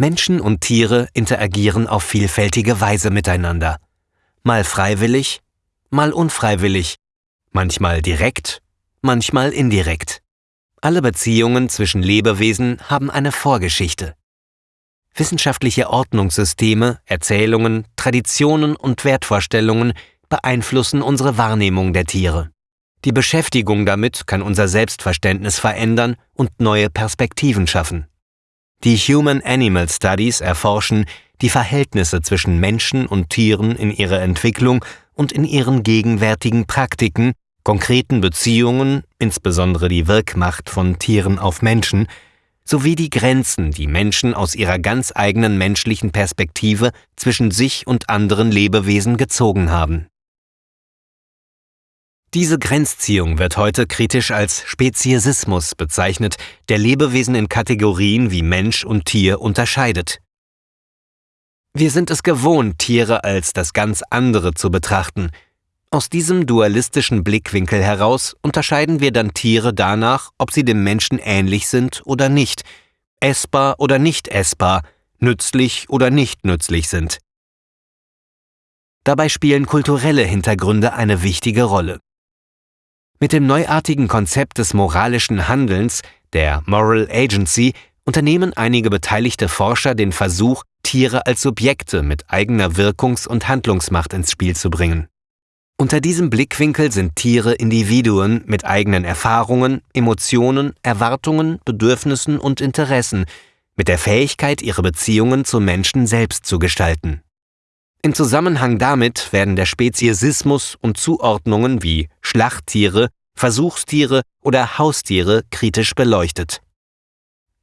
Menschen und Tiere interagieren auf vielfältige Weise miteinander. Mal freiwillig, mal unfreiwillig, manchmal direkt, manchmal indirekt. Alle Beziehungen zwischen Lebewesen haben eine Vorgeschichte. Wissenschaftliche Ordnungssysteme, Erzählungen, Traditionen und Wertvorstellungen beeinflussen unsere Wahrnehmung der Tiere. Die Beschäftigung damit kann unser Selbstverständnis verändern und neue Perspektiven schaffen. Die Human Animal Studies erforschen die Verhältnisse zwischen Menschen und Tieren in ihrer Entwicklung und in ihren gegenwärtigen Praktiken, konkreten Beziehungen, insbesondere die Wirkmacht von Tieren auf Menschen, sowie die Grenzen, die Menschen aus ihrer ganz eigenen menschlichen Perspektive zwischen sich und anderen Lebewesen gezogen haben. Diese Grenzziehung wird heute kritisch als Speziesismus bezeichnet, der Lebewesen in Kategorien wie Mensch und Tier unterscheidet. Wir sind es gewohnt, Tiere als das ganz andere zu betrachten. Aus diesem dualistischen Blickwinkel heraus unterscheiden wir dann Tiere danach, ob sie dem Menschen ähnlich sind oder nicht, essbar oder nicht essbar, nützlich oder nicht nützlich sind. Dabei spielen kulturelle Hintergründe eine wichtige Rolle. Mit dem neuartigen Konzept des moralischen Handelns, der Moral Agency, unternehmen einige beteiligte Forscher den Versuch, Tiere als Subjekte mit eigener Wirkungs- und Handlungsmacht ins Spiel zu bringen. Unter diesem Blickwinkel sind Tiere Individuen mit eigenen Erfahrungen, Emotionen, Erwartungen, Bedürfnissen und Interessen, mit der Fähigkeit, ihre Beziehungen zu Menschen selbst zu gestalten. Im Zusammenhang damit werden der Speziesismus und Zuordnungen wie Schlachttiere, Versuchstiere oder Haustiere kritisch beleuchtet.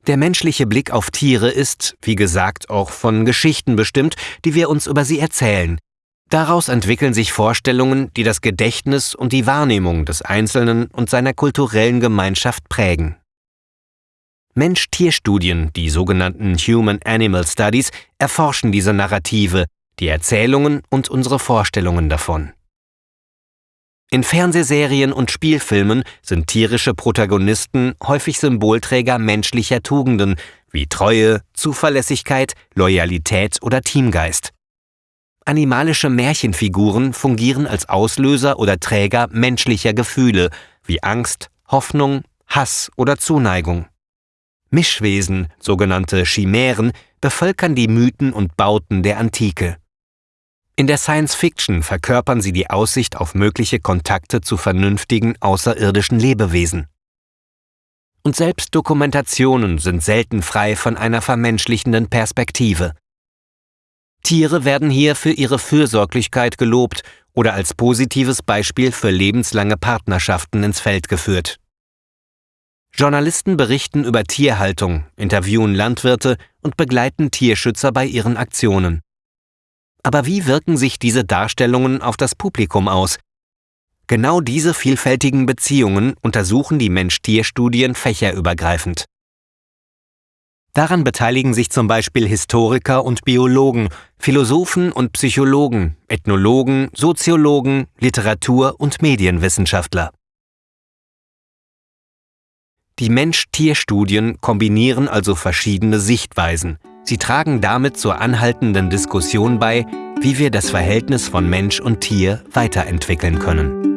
Der menschliche Blick auf Tiere ist, wie gesagt, auch von Geschichten bestimmt, die wir uns über sie erzählen. Daraus entwickeln sich Vorstellungen, die das Gedächtnis und die Wahrnehmung des Einzelnen und seiner kulturellen Gemeinschaft prägen. Mensch-Tier-Studien, die sogenannten Human Animal Studies, erforschen diese Narrative, die Erzählungen und unsere Vorstellungen davon. In Fernsehserien und Spielfilmen sind tierische Protagonisten häufig Symbolträger menschlicher Tugenden wie Treue, Zuverlässigkeit, Loyalität oder Teamgeist. Animalische Märchenfiguren fungieren als Auslöser oder Träger menschlicher Gefühle wie Angst, Hoffnung, Hass oder Zuneigung. Mischwesen, sogenannte Chimären, bevölkern die Mythen und Bauten der Antike. In der Science Fiction verkörpern sie die Aussicht auf mögliche Kontakte zu vernünftigen außerirdischen Lebewesen. Und selbst Dokumentationen sind selten frei von einer vermenschlichenden Perspektive. Tiere werden hier für ihre Fürsorglichkeit gelobt oder als positives Beispiel für lebenslange Partnerschaften ins Feld geführt. Journalisten berichten über Tierhaltung, interviewen Landwirte und begleiten Tierschützer bei ihren Aktionen. Aber wie wirken sich diese Darstellungen auf das Publikum aus? Genau diese vielfältigen Beziehungen untersuchen die Mensch-Tier-Studien fächerübergreifend. Daran beteiligen sich zum Beispiel Historiker und Biologen, Philosophen und Psychologen, Ethnologen, Soziologen, Literatur- und Medienwissenschaftler. Die Mensch-Tier-Studien kombinieren also verschiedene Sichtweisen, Sie tragen damit zur anhaltenden Diskussion bei, wie wir das Verhältnis von Mensch und Tier weiterentwickeln können.